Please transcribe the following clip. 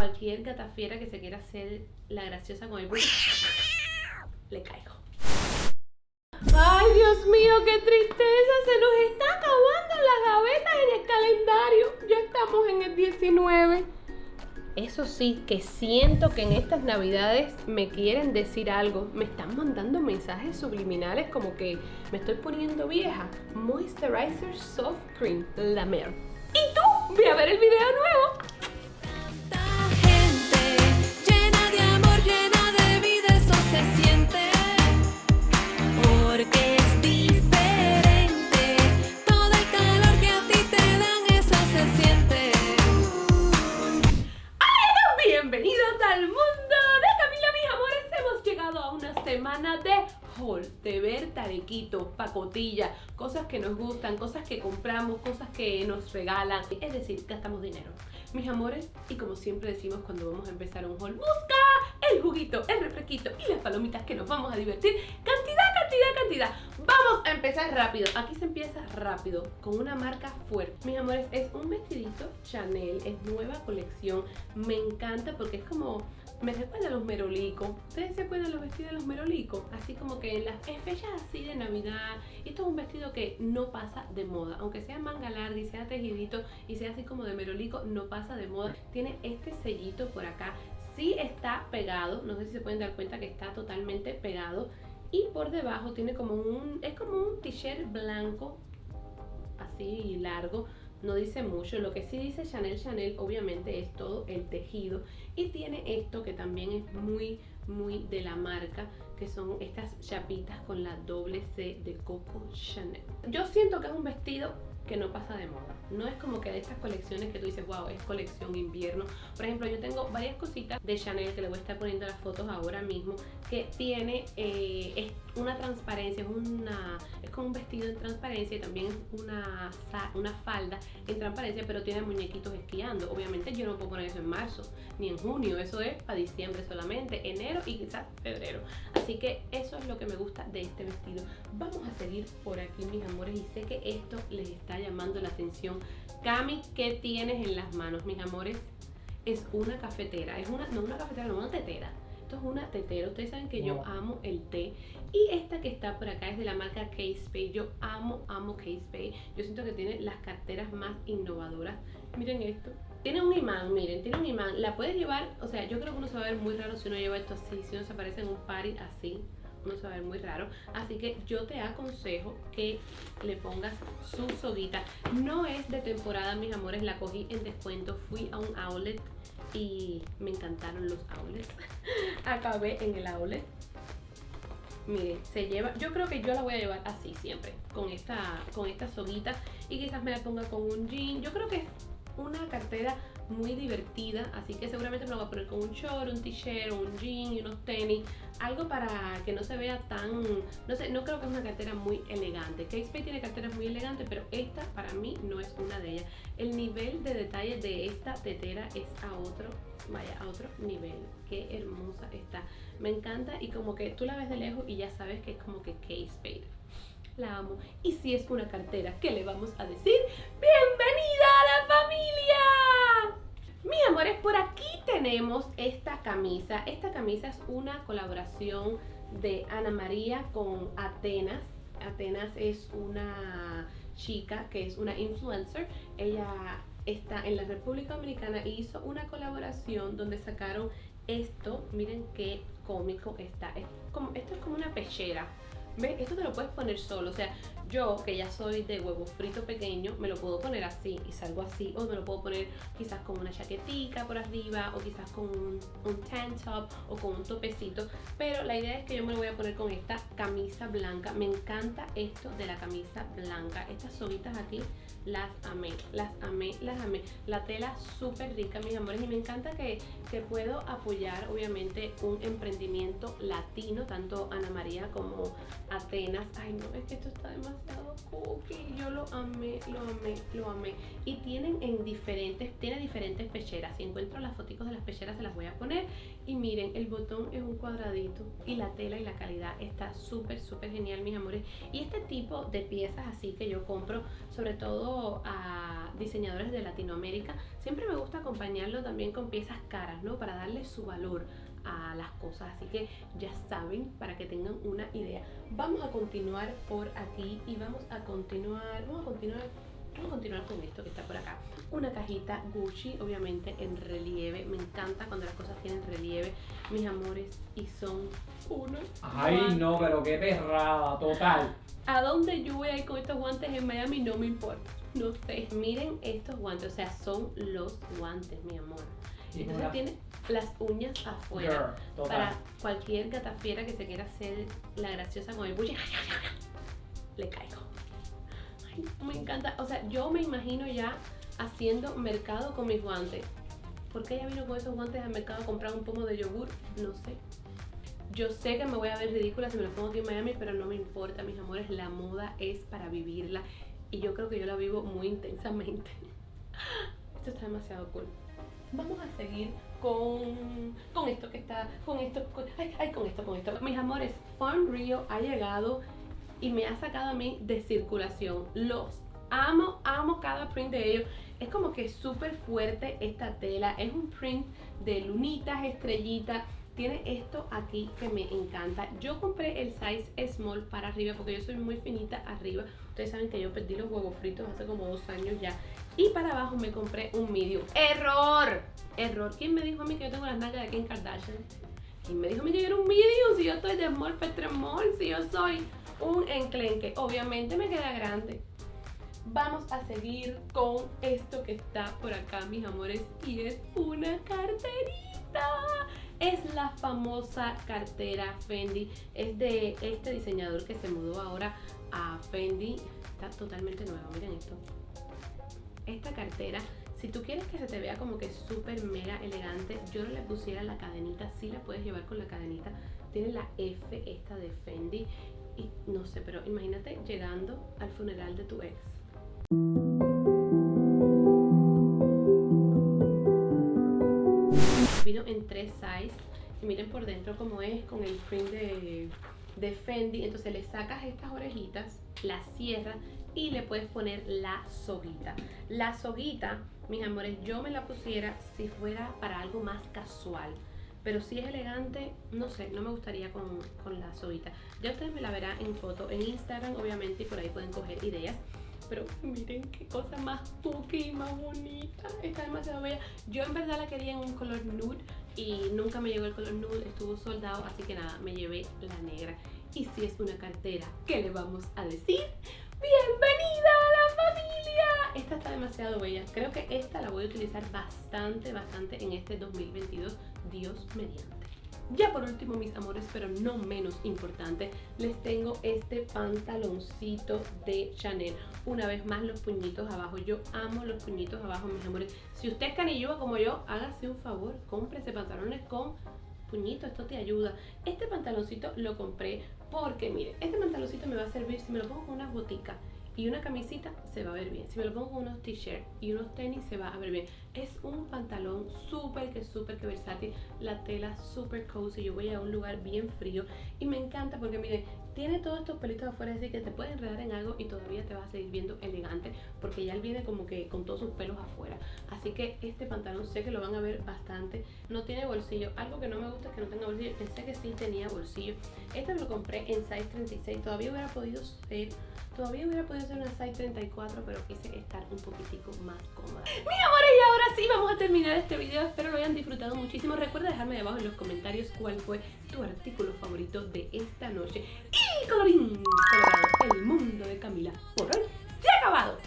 cualquier gatafiera que se quiera hacer la graciosa con el le caigo. Ay, Dios mío, qué tristeza. Se nos está acabando las gavetas en el calendario. Ya estamos en el 19. Eso sí, que siento que en estas navidades me quieren decir algo. Me están mandando mensajes subliminales como que me estoy poniendo vieja. Moisturizer Soft Cream, la mer. ¿Y tú? Ve a ver el video nuevo. Cosas que nos gustan, cosas que compramos, cosas que nos regalan. Es decir, gastamos dinero. Mis amores, y como siempre decimos cuando vamos a empezar un haul, busca el juguito, el refresquito y las palomitas que nos vamos a divertir. Cantidad, cantidad, cantidad. Vamos a empezar rápido. Aquí se empieza rápido, con una marca fuerte. Mis amores, es un vestidito Chanel, es nueva colección. Me encanta porque es como me recuerda a los merolicos. ¿Ustedes se acuerdan los vestidos de los merolicos? Así como que en las fechas así de Navidad. Esto es un vestido que no pasa de moda. Aunque sea manga larga y sea tejidito y sea así como de merolico, no pasa de moda. Tiene este sellito por acá. Sí está pegado. No sé si se pueden dar cuenta que está totalmente pegado. Y por debajo tiene como un... Es como un t-shirt blanco. Así largo no dice mucho. Lo que sí dice Chanel Chanel obviamente es todo el tejido y tiene esto que también es muy muy de la marca que son estas chapitas con la doble C de Coco Chanel. Yo siento que es un vestido que no pasa de moda. No es como que de estas colecciones que tú dices, wow, es colección invierno. Por ejemplo, yo tengo varias cositas de Chanel que le voy a estar poniendo las fotos ahora mismo, que tiene eh, una transparencia, es, una, es como un vestido en transparencia y también es una, una falda en transparencia, pero tiene muñequitos esquiando. Obviamente yo no puedo poner eso en marzo, ni en junio, eso es para diciembre solamente, enero y quizás febrero. Así que eso es lo que me gusta de este vestido. Vamos a seguir por aquí, mis amores, y sé que esto les está llamando la atención. Cami, ¿qué tienes en las manos, mis amores? Es una cafetera, es una, no una cafetera, no una tetera. Esto es una tetera, ustedes saben que yo amo el té. Y esta que está por acá es de la marca Case Pay Yo amo, amo Case Pay Yo siento que tiene las carteras más innovadoras. Miren esto. Tiene un imán, miren, tiene un imán. La puedes llevar, o sea, yo creo que uno se va a ver muy raro si uno lleva esto así. Si uno se aparece en un party así no se va a ver muy raro. Así que yo te aconsejo que le pongas su soguita. No es de temporada, mis amores, la cogí en descuento. Fui a un outlet y me encantaron los outlets. Acabé en el outlet. Miren, se lleva, yo creo que yo la voy a llevar así siempre, con esta, con esta soguita y quizás me la ponga con un jean. Yo creo que es una cartera muy divertida, así que seguramente me lo voy a poner con un short, un t-shirt, un jean y unos tenis, algo para que no se vea tan, no sé, no creo que es una cartera muy elegante. Kate Spade tiene carteras muy elegantes, pero esta para mí no es una de ellas. El nivel de detalle de esta tetera es a otro, vaya, a otro nivel. Qué hermosa está. Me encanta y como que tú la ves de lejos y ya sabes que es como que Kate Spade la amo. Y si es una cartera, ¿qué le vamos a decir? ¡Bienvenida a la familia! Mis amores, por aquí tenemos esta camisa. Esta camisa es una colaboración de Ana María con Atenas. Atenas es una chica que es una influencer. Ella está en la República Dominicana y hizo una colaboración donde sacaron esto. Miren qué cómico está. como, esto es como una pechera esto te lo puedes poner solo, o sea, yo que ya soy de huevo frito pequeño, me lo puedo poner así y salgo así, o me lo puedo poner quizás con una chaquetica por arriba, o quizás con un, un tank top o con un topecito, pero la idea es que yo me lo voy a poner con esta camisa blanca, me encanta esto de la camisa blanca, estas soguitas aquí las amé, las amé, las amé. La tela súper rica, mis amores, y me encanta que, que, puedo apoyar, obviamente, un emprendimiento latino, tanto Ana María como Atenas. Ay, no, es que esto está demasiado cookie. Yo lo amé, lo amé, lo amé. Y tienen en diferentes, tiene diferentes pecheras. Si encuentro las fotos de las pecheras se las voy a poner. Y miren, el botón es un cuadradito. Y la tela y la calidad está súper, súper genial, mis amores. Y este tipo de piezas así que yo compro, sobre todo a diseñadores de Latinoamérica, siempre me gusta acompañarlo también con piezas caras, ¿no? Para darle su valor a las cosas así que ya saben para que tengan una idea. Vamos a continuar por aquí y vamos a continuar vamos a continuar vamos a continuar con esto que está por acá. Una cajita Gucci obviamente en relieve. Me encanta cuando las cosas tienen relieve. Mis amores y son unos ay no pero qué perrada total. A dónde yo voy a ir con estos guantes en Miami no me importa. No sé. Miren estos guantes o sea son los guantes mi amor. Entonces tiene las uñas afuera. para cualquier gatafiera que se quiera hacer la graciosa con el buche, le caigo. Ay, me encanta. O sea, yo me imagino ya haciendo mercado con mis guantes. ¿Por qué ella vino con esos guantes al mercado a comprar un pomo de yogur? No sé. Yo sé que me voy a ver ridícula si me lo pongo aquí en Miami, pero no me importa, mis amores. La moda es para vivirla. Y yo creo que yo la vivo muy intensamente. Esto está demasiado cool vamos a seguir con, con esto que está, con esto, con, ay, con esto, con esto. Mis amores, Farm Rio ha llegado y me ha sacado a mí de circulación. Los amo, amo cada print de ellos. Es como que súper fuerte esta tela. Es un print de lunitas, estrellitas. Tiene esto aquí que me encanta. Yo compré el size small para arriba porque yo soy muy finita arriba. Ustedes saben que yo perdí los huevos fritos hace como dos años ya y para abajo me compré un medium. ¡Error! Error. ¿Quién me dijo a mí que yo tengo las nalgas de Kim Kardashian? ¿Quién me dijo a mí que yo era un medium? Si yo estoy de small petre small, si yo soy un enclenque. Obviamente me queda grande. Vamos a seguir con esto que está por acá, mis amores, y es una carterita. Es la famosa cartera Fendi. Es de este diseñador que se mudó ahora a Fendi. Está totalmente nueva, miren esto esta cartera si tú quieres que se te vea como que súper mega elegante, yo no le pusiera la cadenita, sí la puedes llevar con la cadenita. Tiene la F esta de Fendi y no sé, pero imagínate llegando al funeral de tu ex. Vino en tres size y miren por dentro cómo es con el print de, de Fendi. Entonces le sacas estas orejitas, las cierras y le puedes poner la soguita. La soguita, mis amores, yo me la pusiera si fuera para algo más casual. Pero si es elegante, no sé, no me gustaría con, con la soguita. Ya ustedes me la verán en foto en Instagram, obviamente, y por ahí pueden coger ideas. Pero miren qué cosa más tuki, más bonita. Está demasiado bella. Yo en verdad la quería en un color nude y nunca me llegó el color nude, estuvo soldado, así que nada, me llevé la negra. Y si es una cartera, ¿qué le vamos a decir? ¡Bienvenida a la familia! Esta está demasiado bella. Creo que esta la voy a utilizar bastante, bastante en este 2022, Dios mediante. Ya por último, mis amores, pero no menos importante, les tengo este pantaloncito de Chanel. Una vez más, los puñitos abajo. Yo amo los puñitos abajo, mis amores. Si usted es canilluda como yo, hágase un favor, cómprese pantalones con puñito, esto te ayuda. Este pantaloncito lo compré porque, mire, este pantaloncito me va a servir si me lo pongo con unas boticas y una camisita se va a ver bien. Si me lo pongo unos t-shirts y unos tenis se va a ver bien. Es un pantalón súper que súper que versátil. La tela súper cozy. Yo voy a un lugar bien frío y me encanta porque miren, tiene todos estos pelitos afuera, así que te puedes enredar en algo y todavía te vas a seguir viendo elegante porque ya él viene como que con todos sus pelos afuera. Así que este pantalón sé que lo van a ver bastante. No tiene bolsillo. Algo que no me gusta es que no tenga bolsillo. Pensé que sí tenía bolsillo. Este me lo compré en size 36. Todavía hubiera podido ser Todavía hubiera podido hacer una size 34, pero quise estar un poquitico más cómoda. ¡Mi amores! Y ahora sí vamos a terminar este video. Espero lo hayan disfrutado muchísimo. Recuerda dejarme debajo en los comentarios cuál fue tu artículo favorito de esta noche. Y colorín colorado, el mundo de Camila por hoy se ha acabado.